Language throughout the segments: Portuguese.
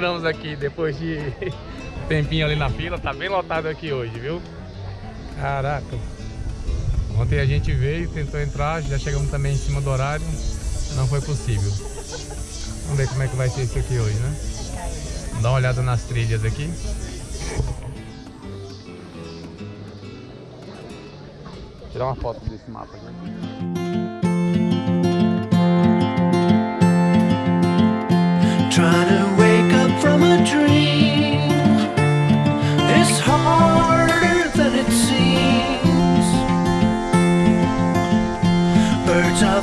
chegamos. Entramos aqui depois de tempinho ali na fila. Tá bem lotado aqui hoje, viu? Caraca. Ontem a gente veio, tentou entrar, já chegamos também em cima do horário. Não foi possível. Vamos ver como é que vai ser isso aqui hoje, né? Dá uma olhada nas trilhas aqui. Tirar uma foto desse mapa aqui.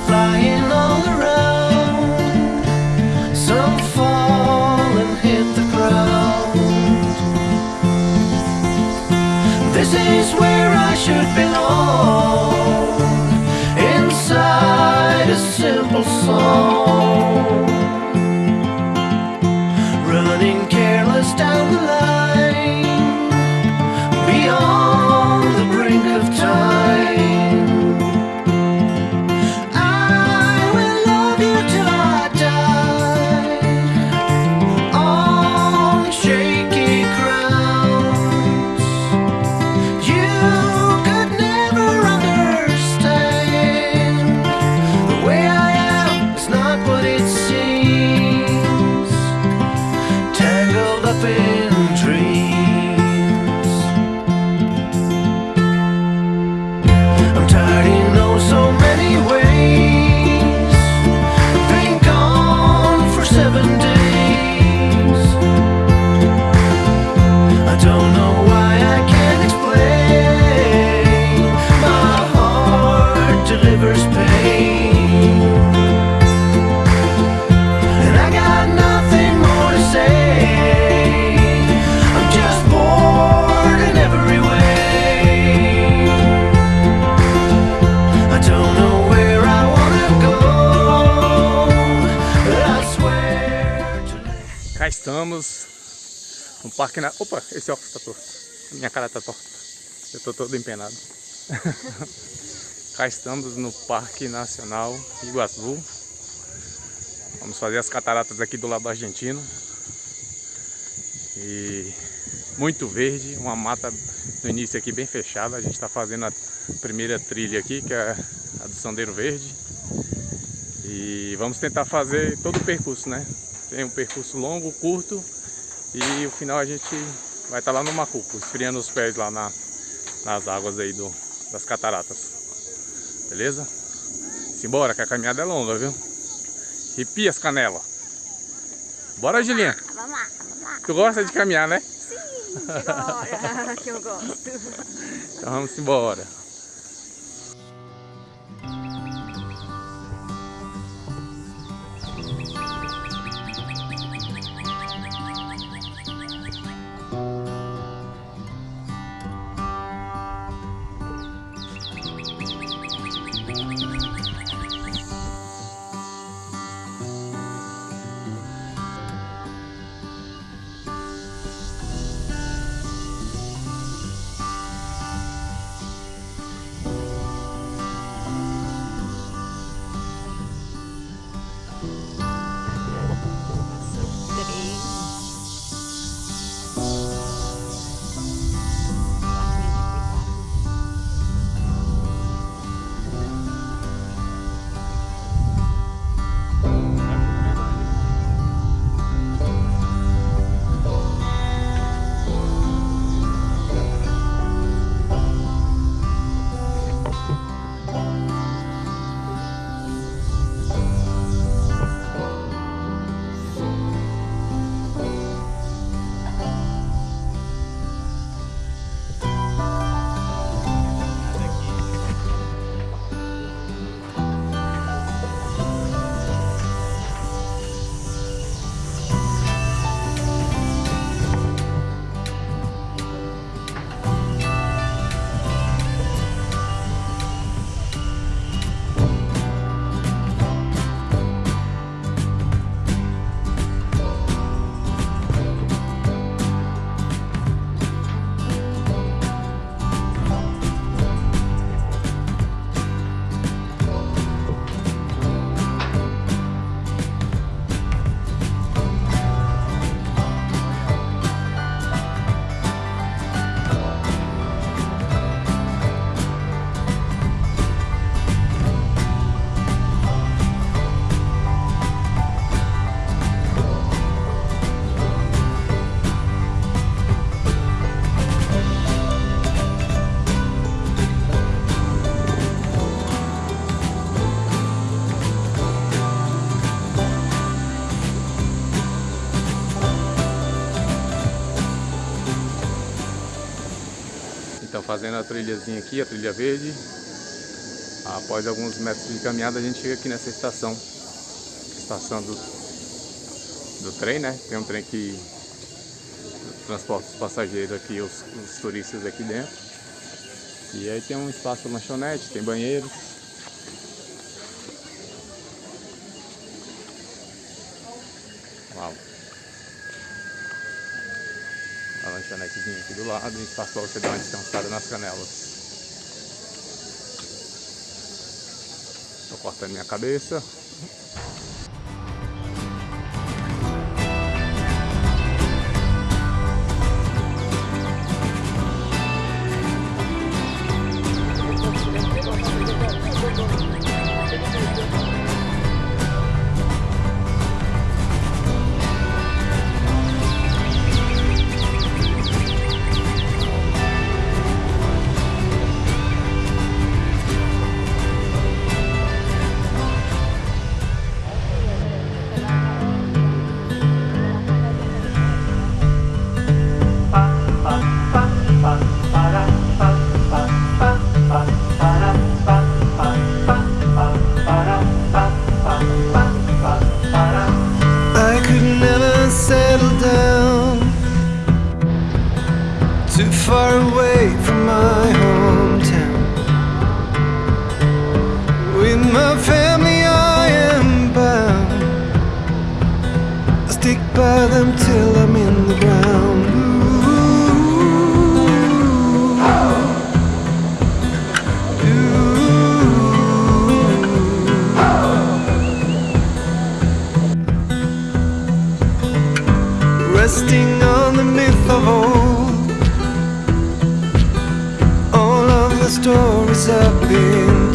Flying na... Opa, esse óculos tá torto. Minha cara tá torta. Eu tô todo empenado. Cá estamos no Parque Nacional Iguaçu. Vamos fazer as cataratas aqui do lado argentino. E muito verde, uma mata no início aqui bem fechada. A gente está fazendo a primeira trilha aqui, que é a do Sandeiro Verde. E vamos tentar fazer todo o percurso, né? Tem um percurso longo, curto e o final a gente vai estar lá no Macuco, esfriando os pés lá na, nas águas aí do, das cataratas. Beleza? Simbora, que a caminhada é longa, viu? Arrepia as canelas. Bora, Julinha. Vamos lá, vamos lá. Tu gosta de caminhar, né? Sim, agora que eu gosto. Então vamos embora. Fazendo a trilhazinha aqui, a trilha verde. Após alguns metros de caminhada a gente chega aqui nessa estação. Estação do, do trem, né? Tem um trem que transporta os passageiros aqui, os, os turistas aqui dentro. E aí tem um espaço lanchonete, tem banheiros. Uau. A aqui do lado, espaço para você dar uma descansada nas canelas. Tô cortando minha cabeça. Them till I'm in the ground. resting on the myth of old. All of the stories have been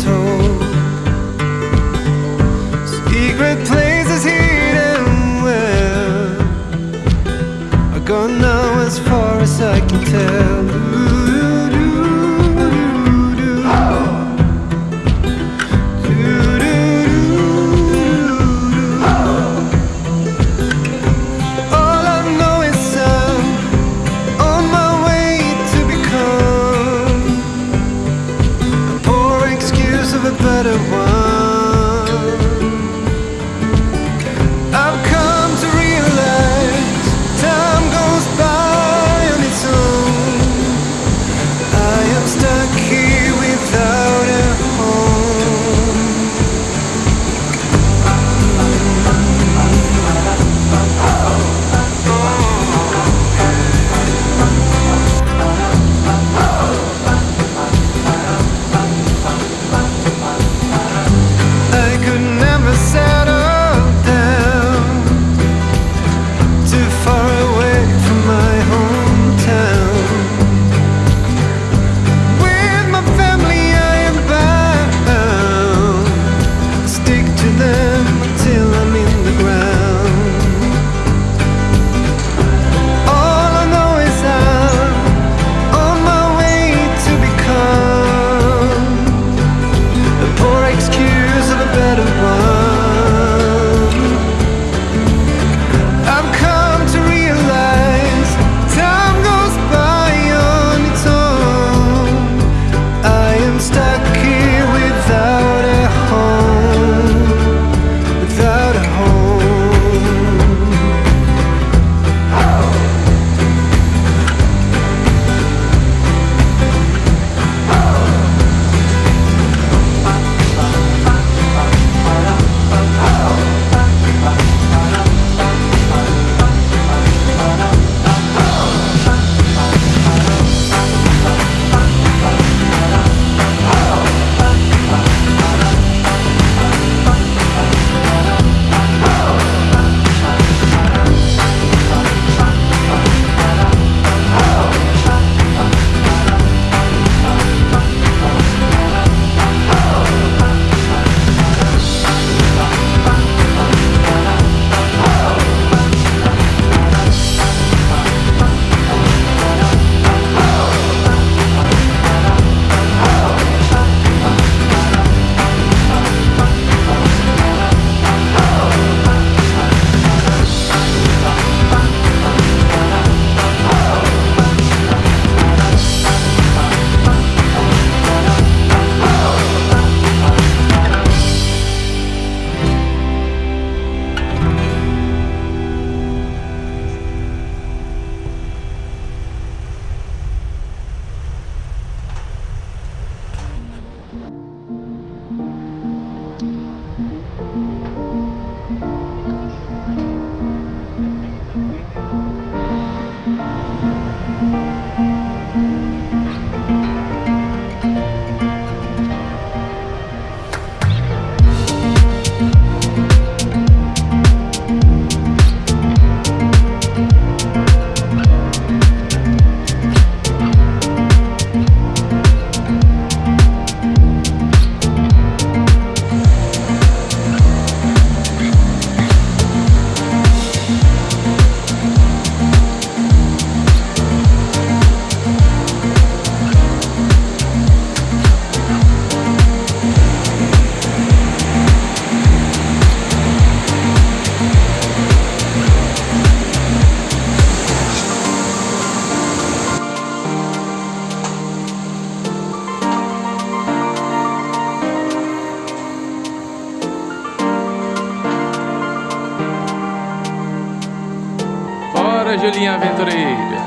Julinha Aventureira.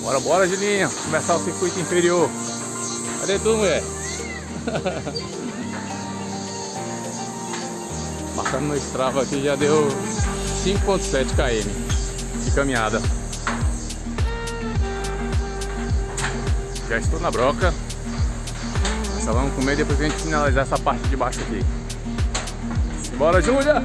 Bora, bora, Julinha. Começar o circuito inferior. Cadê tu, mulher? Marcando no Strava aqui já deu 5.7 km de caminhada. Já estou na broca. Só vamos comer depois que a gente finalizar essa parte de baixo aqui. Bora, Júlia!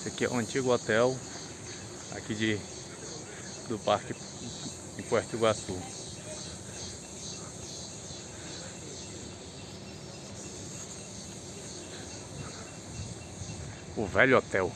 Esse aqui é o antigo hotel aqui de, do parque em Puerto Iguaçu. O velho hotel.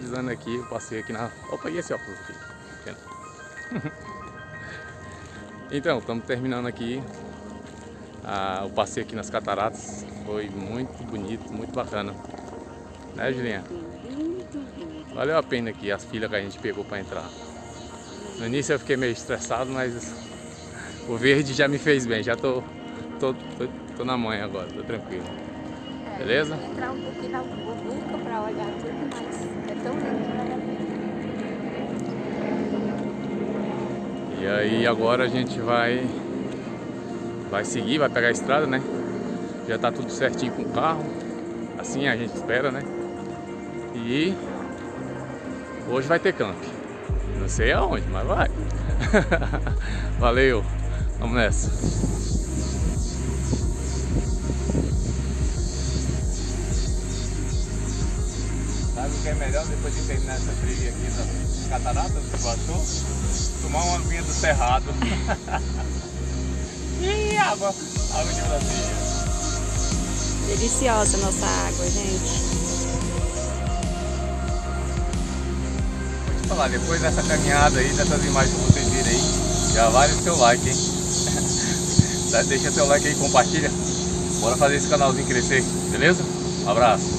Finalizando aqui o passeio aqui na... Opa, e esse óculos aqui? Então, estamos terminando aqui ah, o passeio aqui nas cataratas. Foi muito bonito, muito bacana. Né, Julinha? Valeu a pena aqui as filas que a gente pegou para entrar. No início eu fiquei meio estressado, mas o verde já me fez bem. Já tô, tô, tô, tô na manhã agora, tô tranquilo. Beleza? Entrar um pouquinho na bubuca pra olhar tudo, mas é tão lindo, né? E aí agora a gente vai vai seguir, vai pegar a estrada, né? Já tá tudo certinho com o carro. Assim a gente espera, né? E hoje vai ter camp. Não sei aonde, mas vai. Valeu. Vamos nessa. Sabe o que é melhor depois de terminar essa trilha aqui nas cataratas do Iguaçu? Tomar uma aguinha do cerrado. Ih, água, água de Brasília. Deliciosa a nossa água, gente. Vou te falar, depois dessa caminhada aí, dessas imagens que vocês viram aí, já vale o seu like, hein? Deixa seu like aí, compartilha. Bora fazer esse canalzinho crescer, beleza? Um abraço.